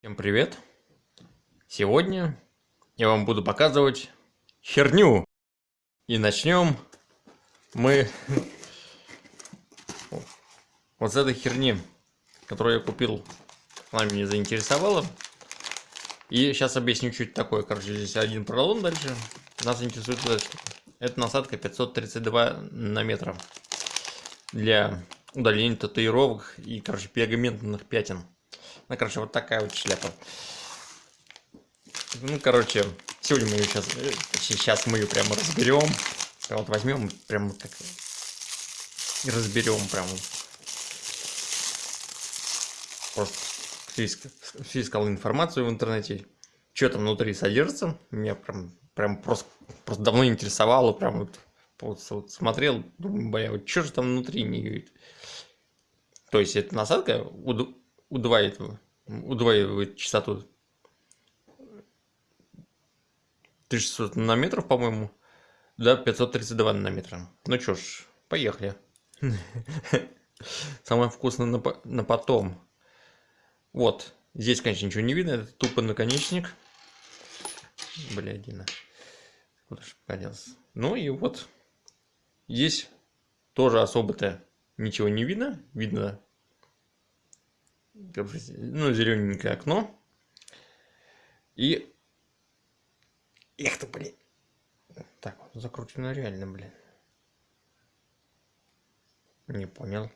Всем привет! Сегодня я вам буду показывать херню. И начнем мы вот с этой херни, которую я купил. Она меня заинтересовала. И сейчас объясню чуть такое. Короче, здесь один пролом дальше. Нас интересует эта штука. Это насадка 532 на метр для удаления татуировок и, короче, пергаментных пятен. Ну, короче, вот такая вот шляпа. Ну, короче, сегодня мы ее сейчас, сейчас мы ее прямо разберем. Вот возьмем, прямо как разберем прямо. Просто искал информацию в интернете, что там внутри содержится. Меня прям, прям просто, просто давно интересовало, прям вот, вот, вот смотрел, думаю, бля, вот что же там внутри не говорит. То есть это насадка удваивает, удваивает частоту 1600 нанометров, по-моему, до 532 нанометра. Ну чё ж, поехали. Самое вкусное на, на потом. Вот. Здесь, конечно, ничего не видно. Это тупо наконечник. Бля, Дина. Куда же поделся? Ну и вот. Здесь тоже особо-то ничего не видно. Видно ну, зелененькое окно. И... Эх ты, блин. Так, закручено реально, блин. Не понял.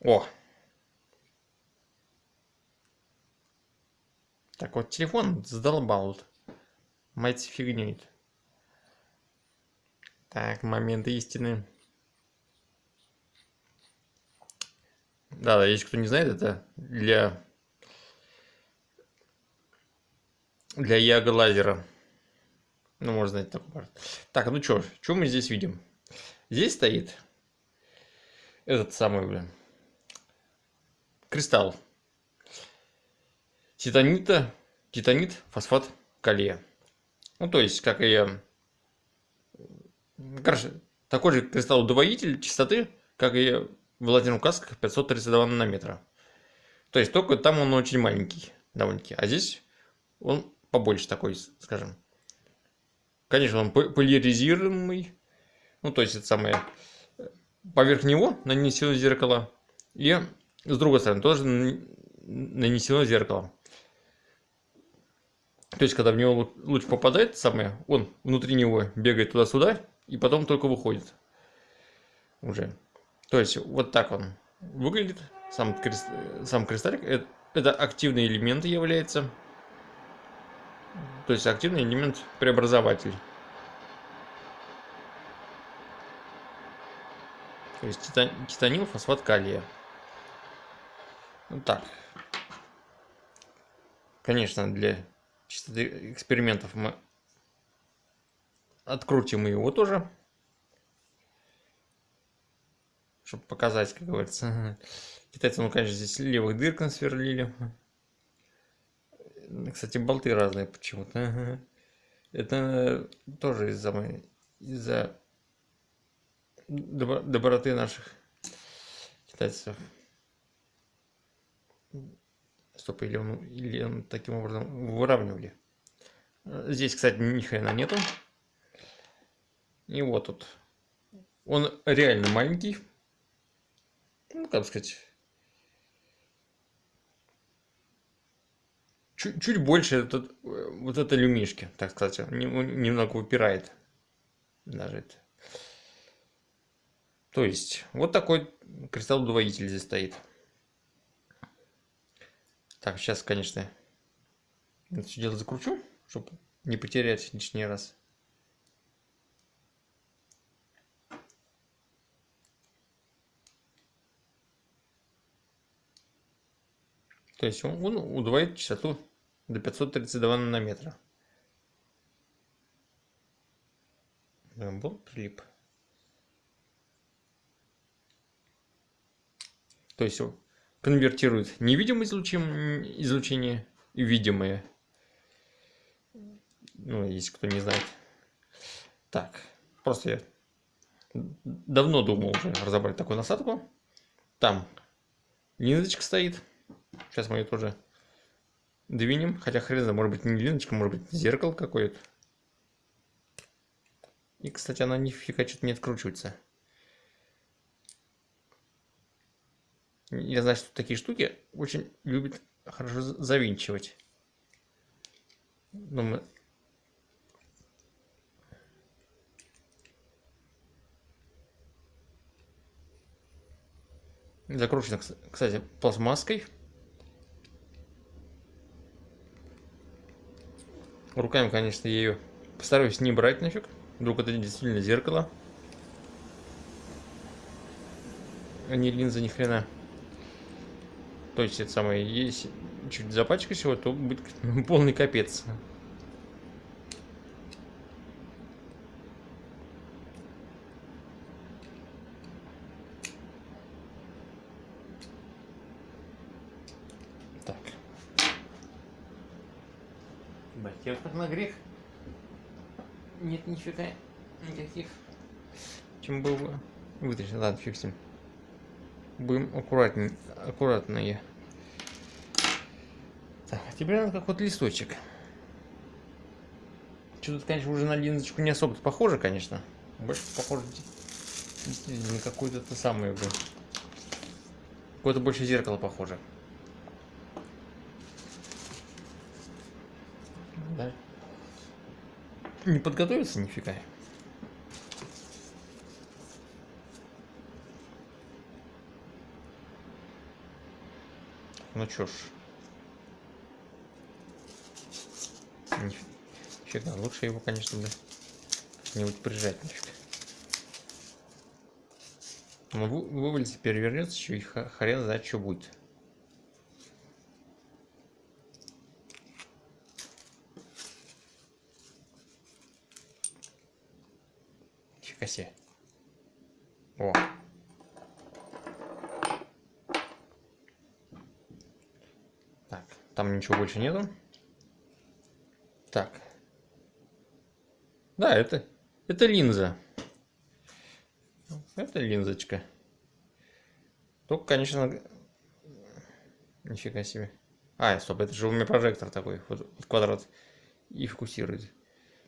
О! Так, вот телефон задолбал. Мать фигнюет. Так, момент истины. Да, да, если кто не знает, это для для яга лазера. Ну, можно знать такой Так, ну что, что мы здесь видим? Здесь стоит этот самый, блин, кристалл. Титанита, титанит, фосфат, калия. Ну, то есть, как и... Короче, такой же кристалл-удвоитель частоты, как и в лазерных касках 532 нанометра. То есть только там он очень маленький довольно-таки. А здесь он побольше такой, скажем. Конечно, он поляризируемый. Ну, то есть это самое... Поверх него нанесено зеркало. И с другой стороны тоже нанесено зеркало. То есть, когда в него луч попадает, самое, он внутри него бегает туда-сюда, и потом только выходит. Уже. То есть вот так он выглядит. Сам, крест... сам кристаллик. Это, это активный элемент является. То есть активный элемент преобразователь. То есть титан... титанил, фосфат калия. Вот так. Конечно, для чистоты экспериментов мы открутим его тоже чтобы показать, как говорится. Китайцы, ну, конечно, здесь левых дырк сверлили. Кстати, болты разные почему-то. Это тоже из-за из-за доброты наших китайцев. Стоп, или он, или он таким образом выравнивали. Здесь, кстати, ни хрена нету. И вот тут. Он реально маленький ну, как сказать, чуть, чуть больше этот, вот это люмишки, так сказать, немного упирает даже это. То есть, вот такой кристалл-удвоитель здесь стоит. Так, сейчас, конечно, это все дело закручу, чтобы не потерять лишний раз. То есть он, он удвоит частоту до 532 нанометра. Был прилип. То есть он конвертирует невидимое излучение, излучение и видимое. Ну, если кто не знает. Так, просто я давно думал уже разобрать такую насадку. Там линзочка стоит. Сейчас мы ее тоже двинем. Хотя хрен знает, может быть не линочка, может быть зеркало какое-то. И, кстати, она нифига что-то не откручивается. Я знаю, что такие штуки очень любят хорошо завинчивать. Но мы... Закручено, кстати, пластмасской. Руками, конечно, я ее постараюсь не брать нафиг. Вдруг это действительно зеркало. А не линза ни хрена. То есть это самое, если чуть запачкать его, то будет полный капец. Так. Как на грех. Нет нифига никаких. Чем был бы вытащить. Ладно, ним. Будем аккуратнее, аккуратные. Так, а теперь надо как вот листочек. Что тут, конечно, уже на линзочку не особо похоже, конечно. Больше похоже на какую-то то самую. Какое-то больше зеркало похоже. Не подготовиться нифига. Ну чё ж. Нифига, лучше его, конечно, бы как-нибудь прижать нафиг. Ну, вывалится, перевернется еще и хрен знает, что будет. Фига себе. О. Там ничего больше нету. Так. Да, это, это линза. Это линзочка. Только, конечно... Нифига себе. А, стоп, это же у меня прожектор такой. Вот, вот квадрат. И фокусирует.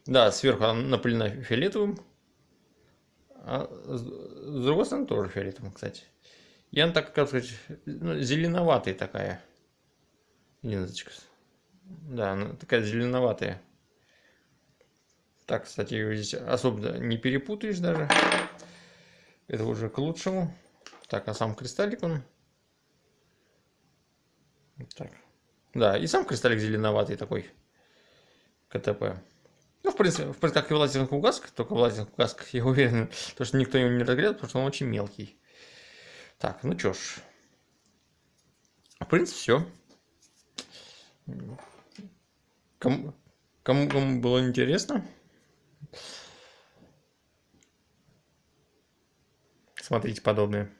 Да, сверху она напылена фиолетовым. А с, другой стороны тоже фиолетовым, кстати. И она так, как сказать, ну, зеленоватая такая линзочка. Да, она такая зеленоватая. Так, кстати, ее здесь особо не перепутаешь даже. Это уже к лучшему. Так, а сам кристаллик он... Так. Да, и сам кристаллик зеленоватый такой. КТП. Ну, в принципе, в принципе как и в лазерных угасках, только в лазерных угасках, я уверен, то, что никто его не разгрел, потому что он очень мелкий. Так, ну чё ж. В принципе, все. Кому, кому, кому было интересно, смотрите подобные.